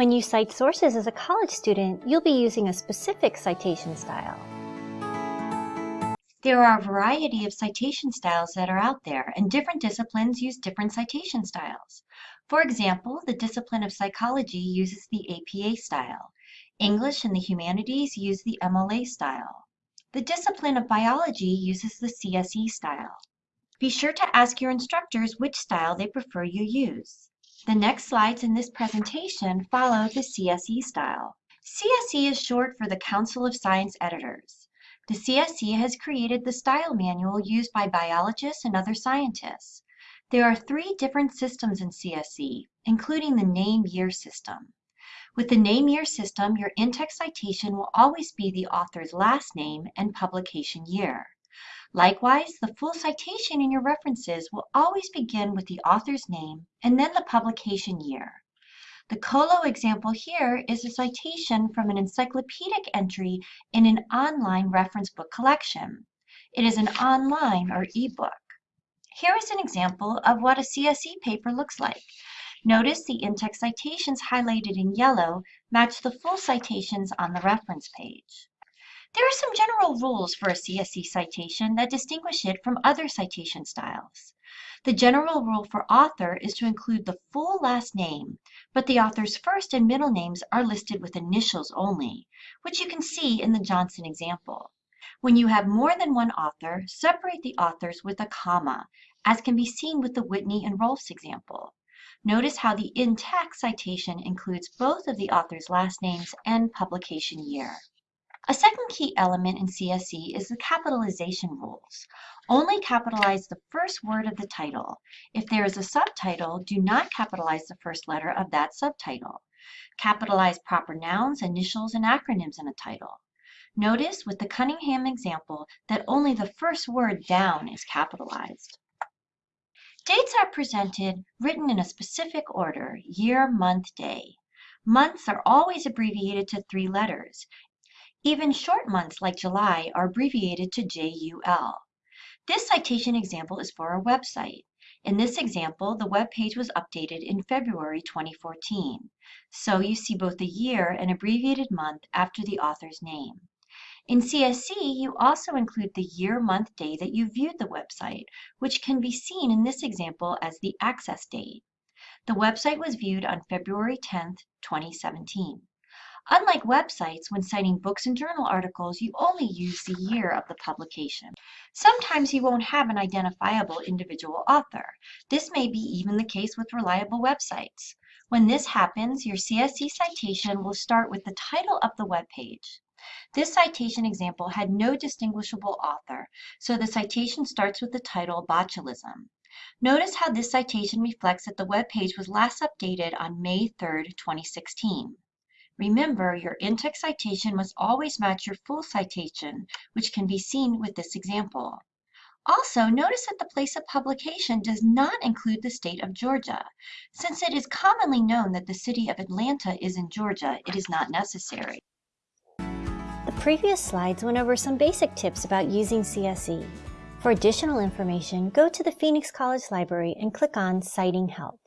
When you cite sources as a college student, you'll be using a specific citation style. There are a variety of citation styles that are out there, and different disciplines use different citation styles. For example, the discipline of psychology uses the APA style. English and the humanities use the MLA style. The discipline of biology uses the CSE style. Be sure to ask your instructors which style they prefer you use. The next slides in this presentation follow the CSE style. CSE is short for the Council of Science Editors. The CSE has created the style manual used by biologists and other scientists. There are three different systems in CSE, including the name-year system. With the name-year system, your in-text citation will always be the author's last name and publication year. Likewise, the full citation in your references will always begin with the author's name and then the publication year. The COLO example here is a citation from an encyclopedic entry in an online reference book collection. It is an online or ebook. Here is an example of what a CSE paper looks like. Notice the in-text citations highlighted in yellow match the full citations on the reference page. There are some general rules for a CSE citation that distinguish it from other citation styles. The general rule for author is to include the full last name, but the author's first and middle names are listed with initials only, which you can see in the Johnson example. When you have more than one author, separate the authors with a comma, as can be seen with the Whitney and Rolfs example. Notice how the in-text citation includes both of the author's last names and publication year. A second key element in CSE is the capitalization rules. Only capitalize the first word of the title. If there is a subtitle, do not capitalize the first letter of that subtitle. Capitalize proper nouns, initials, and acronyms in a title. Notice with the Cunningham example that only the first word down is capitalized. Dates are presented written in a specific order, year, month, day. Months are always abbreviated to three letters. Even short months like July are abbreviated to JUL. This citation example is for our website. In this example, the web page was updated in February 2014. So you see both the year and abbreviated month after the author's name. In CSE, you also include the year, month, day that you viewed the website, which can be seen in this example as the access date. The website was viewed on February 10, 2017. Unlike websites, when citing books and journal articles, you only use the year of the publication. Sometimes you won't have an identifiable individual author. This may be even the case with reliable websites. When this happens, your CSE citation will start with the title of the web page. This citation example had no distinguishable author, so the citation starts with the title Botulism. Notice how this citation reflects that the web page was last updated on May 3, 2016. Remember, your in-text citation must always match your full citation, which can be seen with this example. Also, notice that the place of publication does not include the state of Georgia. Since it is commonly known that the city of Atlanta is in Georgia, it is not necessary. The previous slides went over some basic tips about using CSE. For additional information, go to the Phoenix College Library and click on Citing Help.